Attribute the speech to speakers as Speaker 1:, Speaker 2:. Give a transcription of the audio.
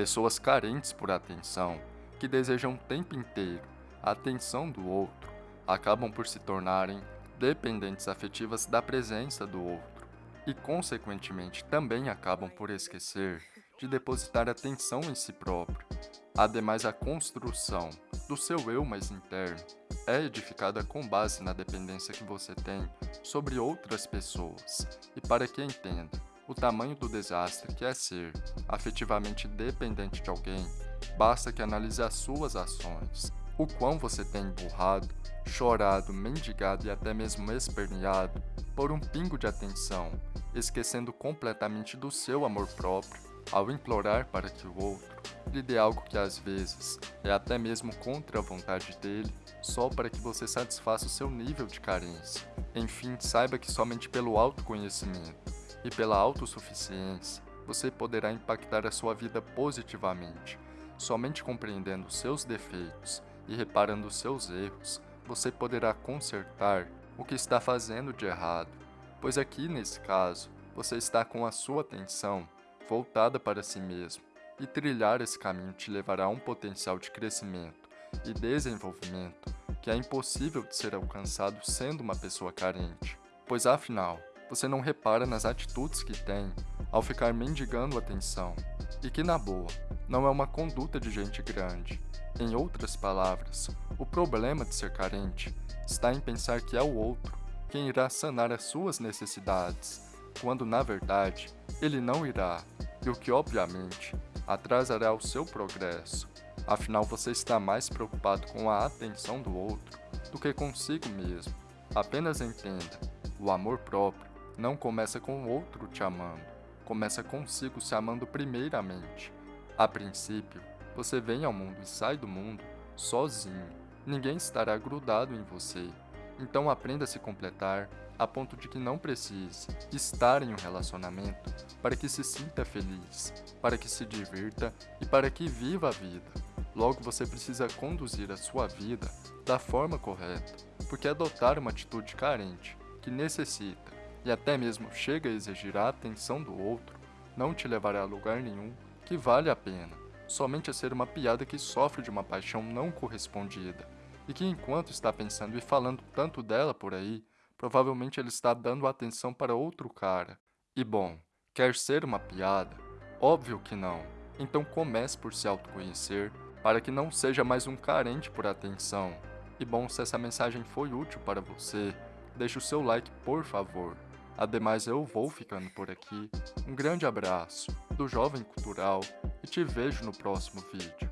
Speaker 1: Pessoas carentes por atenção, que desejam o tempo inteiro a atenção do outro, acabam por se tornarem dependentes afetivas da presença do outro e, consequentemente, também acabam por esquecer de depositar atenção em si próprio. Ademais, a construção do seu eu mais interno é edificada com base na dependência que você tem sobre outras pessoas. E para que entenda o tamanho do desastre que é ser afetivamente dependente de alguém, basta que analise as suas ações, o quão você tem emburrado, chorado, mendigado e até mesmo esperneado por um pingo de atenção, esquecendo completamente do seu amor próprio ao implorar para que o outro lhe dê algo que às vezes é até mesmo contra a vontade dele, só para que você satisfaça o seu nível de carência. Enfim, saiba que somente pelo autoconhecimento e pela autossuficiência você poderá impactar a sua vida positivamente. Somente compreendendo seus defeitos e reparando seus erros, você poderá consertar o que está fazendo de errado, pois aqui nesse caso, você está com a sua atenção voltada para si mesmo, e trilhar esse caminho te levará a um potencial de crescimento e desenvolvimento que é impossível de ser alcançado sendo uma pessoa carente, pois afinal, você não repara nas atitudes que tem ao ficar mendigando atenção, e que na boa, não é uma conduta de gente grande, em outras palavras, o problema de ser carente está em pensar que é o outro quem irá sanar as suas necessidades, quando na verdade ele não irá, e o que obviamente atrasará o seu progresso. Afinal, você está mais preocupado com a atenção do outro do que consigo mesmo. Apenas entenda, o amor próprio não começa com o outro te amando, começa consigo se amando primeiramente. A princípio, você vem ao mundo e sai do mundo sozinho. Ninguém estará grudado em você. Então aprenda a se completar a ponto de que não precise estar em um relacionamento para que se sinta feliz, para que se divirta e para que viva a vida. Logo você precisa conduzir a sua vida da forma correta, porque adotar uma atitude carente, que necessita e até mesmo chega a exigir a atenção do outro, não te levará a lugar nenhum que vale a pena somente a ser uma piada que sofre de uma paixão não correspondida, e que enquanto está pensando e falando tanto dela por aí, provavelmente ele está dando atenção para outro cara. E bom, quer ser uma piada? Óbvio que não. Então comece por se autoconhecer, para que não seja mais um carente por atenção. E bom, se essa mensagem foi útil para você, deixe o seu like por favor. Ademais, eu vou ficando por aqui. Um grande abraço do Jovem Cultural e te vejo no próximo vídeo.